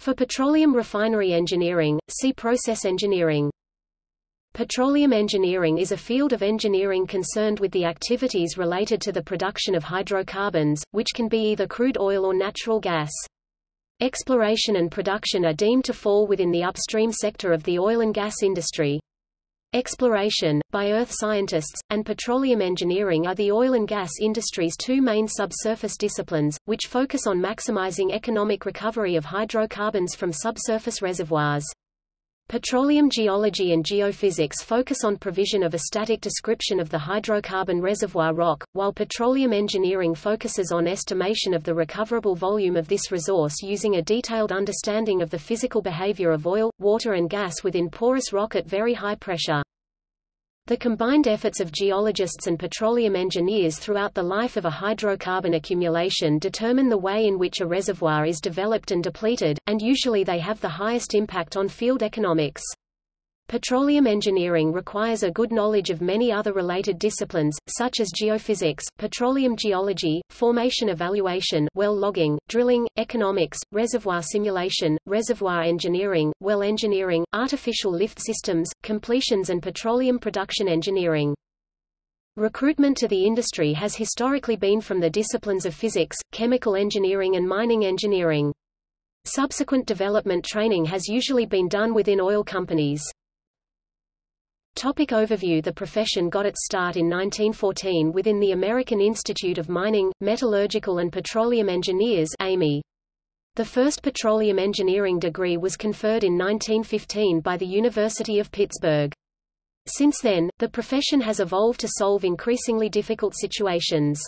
For petroleum refinery engineering, see process engineering. Petroleum engineering is a field of engineering concerned with the activities related to the production of hydrocarbons, which can be either crude oil or natural gas. Exploration and production are deemed to fall within the upstream sector of the oil and gas industry. Exploration, by earth scientists, and petroleum engineering are the oil and gas industry's two main subsurface disciplines, which focus on maximizing economic recovery of hydrocarbons from subsurface reservoirs. Petroleum geology and geophysics focus on provision of a static description of the hydrocarbon reservoir rock, while petroleum engineering focuses on estimation of the recoverable volume of this resource using a detailed understanding of the physical behavior of oil, water and gas within porous rock at very high pressure. The combined efforts of geologists and petroleum engineers throughout the life of a hydrocarbon accumulation determine the way in which a reservoir is developed and depleted, and usually they have the highest impact on field economics. Petroleum engineering requires a good knowledge of many other related disciplines, such as geophysics, petroleum geology, formation evaluation well logging, drilling, economics, reservoir simulation, reservoir engineering, well engineering, artificial lift systems, completions and petroleum production engineering. Recruitment to the industry has historically been from the disciplines of physics, chemical engineering and mining engineering. Subsequent development training has usually been done within oil companies. Topic overview The profession got its start in 1914 within the American Institute of Mining, Metallurgical and Petroleum Engineers AME. The first petroleum engineering degree was conferred in 1915 by the University of Pittsburgh. Since then, the profession has evolved to solve increasingly difficult situations.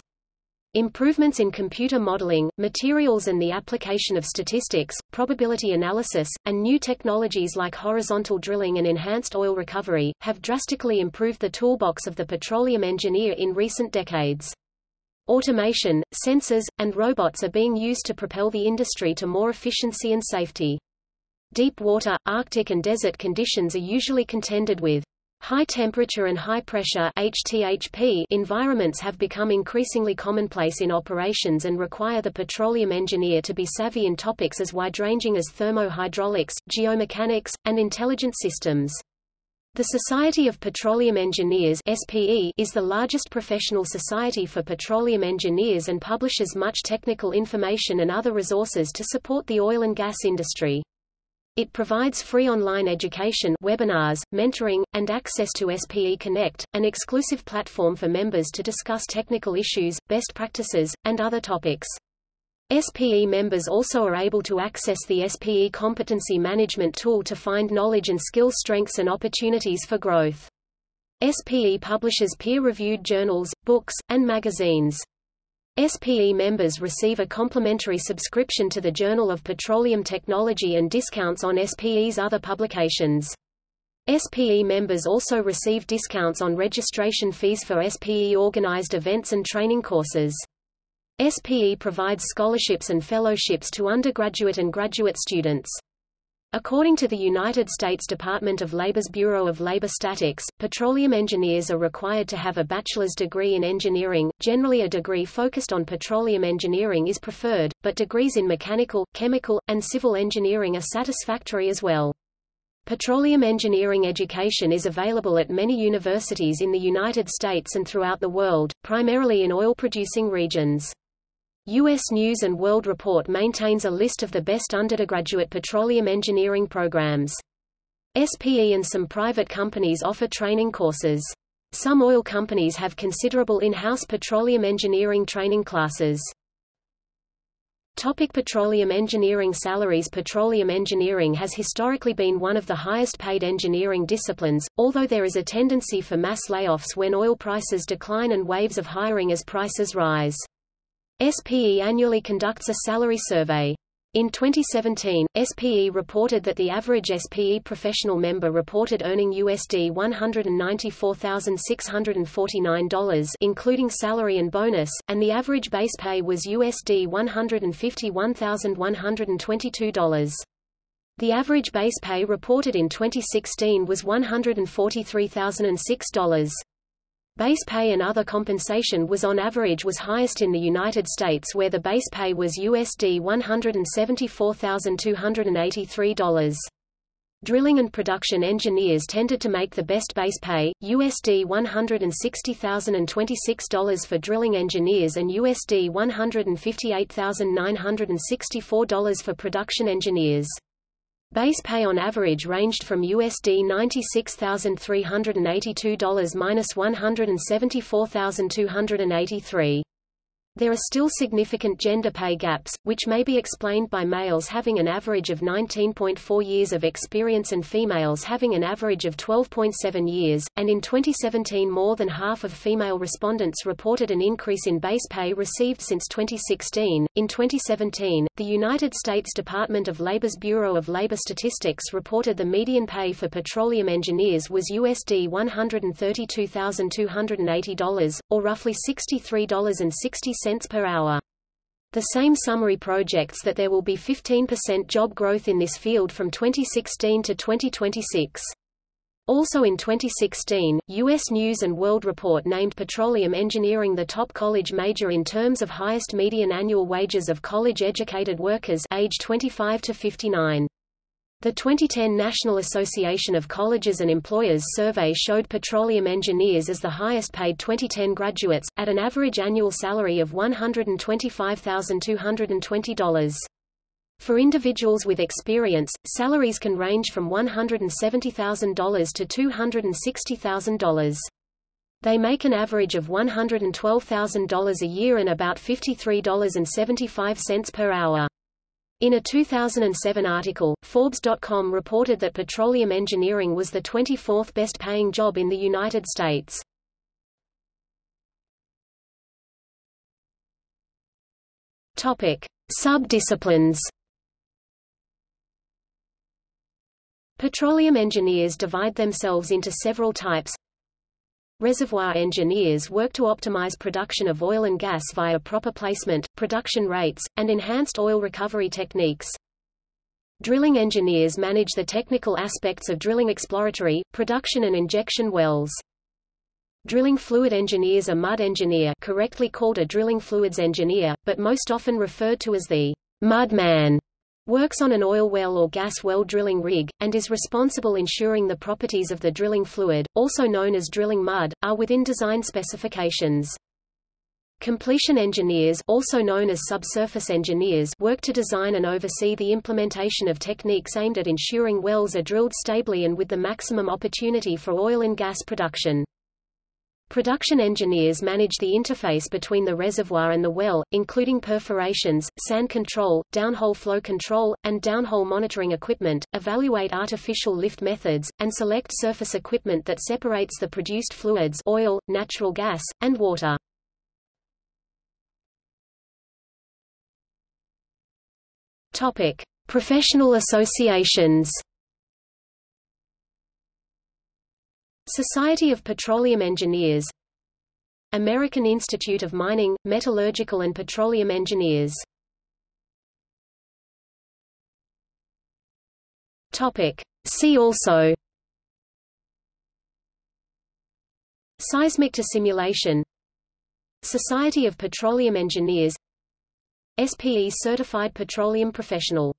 Improvements in computer modeling, materials and the application of statistics, probability analysis, and new technologies like horizontal drilling and enhanced oil recovery, have drastically improved the toolbox of the petroleum engineer in recent decades. Automation, sensors, and robots are being used to propel the industry to more efficiency and safety. Deep water, Arctic and desert conditions are usually contended with. High temperature and high pressure HTHP environments have become increasingly commonplace in operations and require the petroleum engineer to be savvy in topics as wide-ranging as thermohydraulics, geomechanics, and intelligent systems. The Society of Petroleum Engineers SPE is the largest professional society for petroleum engineers and publishes much technical information and other resources to support the oil and gas industry. It provides free online education webinars, mentoring, and access to SPE Connect, an exclusive platform for members to discuss technical issues, best practices, and other topics. SPE members also are able to access the SPE Competency Management Tool to find knowledge and skill strengths and opportunities for growth. SPE publishes peer-reviewed journals, books, and magazines. SPE members receive a complimentary subscription to the Journal of Petroleum Technology and discounts on SPE's other publications. SPE members also receive discounts on registration fees for SPE-organized events and training courses. SPE provides scholarships and fellowships to undergraduate and graduate students. According to the United States Department of Labor's Bureau of Labor Statistics, petroleum engineers are required to have a bachelor's degree in engineering. Generally a degree focused on petroleum engineering is preferred, but degrees in mechanical, chemical, and civil engineering are satisfactory as well. Petroleum engineering education is available at many universities in the United States and throughout the world, primarily in oil-producing regions. U.S. News & World Report maintains a list of the best undergraduate petroleum engineering programs. SPE and some private companies offer training courses. Some oil companies have considerable in-house petroleum engineering training classes. Topic petroleum engineering Salaries Petroleum engineering has historically been one of the highest paid engineering disciplines, although there is a tendency for mass layoffs when oil prices decline and waves of hiring as prices rise. SPE annually conducts a salary survey. In 2017, SPE reported that the average SPE professional member reported earning USD $194,649 including salary and bonus, and the average base pay was USD $151,122. The average base pay reported in 2016 was $143,006. Base pay and other compensation was on average was highest in the United States where the base pay was USD $174,283. Drilling and production engineers tended to make the best base pay, USD $160,026 for drilling engineers and USD $158,964 for production engineers. Base pay on average ranged from USD $96,382 minus $174,283. There are still significant gender pay gaps, which may be explained by males having an average of 19.4 years of experience and females having an average of 12.7 years, and in 2017 more than half of female respondents reported an increase in base pay received since 2016. In 2017, the United States Department of Labor's Bureau of Labor Statistics reported the median pay for petroleum engineers was USD $132,280, or roughly $63.60 cents per hour. The same summary projects that there will be 15% job growth in this field from 2016 to 2026. Also in 2016, U.S. News & World Report named petroleum engineering the top college major in terms of highest median annual wages of college-educated workers age 25 to 59. The 2010 National Association of Colleges and Employers survey showed petroleum engineers as the highest paid 2010 graduates, at an average annual salary of $125,220. For individuals with experience, salaries can range from $170,000 to $260,000. They make an average of $112,000 a year and about $53.75 per hour. In a 2007 article, Forbes.com reported that petroleum engineering was the 24th best-paying job in the United States. Topic: Sub-disciplines. Petroleum engineers divide themselves into several types. Reservoir engineers work to optimize production of oil and gas via proper placement, production rates, and enhanced oil recovery techniques. Drilling engineers manage the technical aspects of drilling exploratory, production and injection wells. Drilling fluid engineers a mud engineer correctly called a drilling fluids engineer, but most often referred to as the mud man works on an oil well or gas well drilling rig, and is responsible ensuring the properties of the drilling fluid, also known as drilling mud, are within design specifications. Completion engineers also known as subsurface engineers work to design and oversee the implementation of techniques aimed at ensuring wells are drilled stably and with the maximum opportunity for oil and gas production. Production engineers manage the interface between the reservoir and the well, including perforations, sand control, downhole flow control, and downhole monitoring equipment, evaluate artificial lift methods, and select surface equipment that separates the produced fluids oil, natural gas, and water. Topic: Professional associations. Society of Petroleum Engineers. American Institute of Mining, Metallurgical and Petroleum Engineers. See also. Seismic simulation Society of Petroleum Engineers. SPE Certified Petroleum Professional